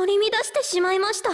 取り乱してしまいました。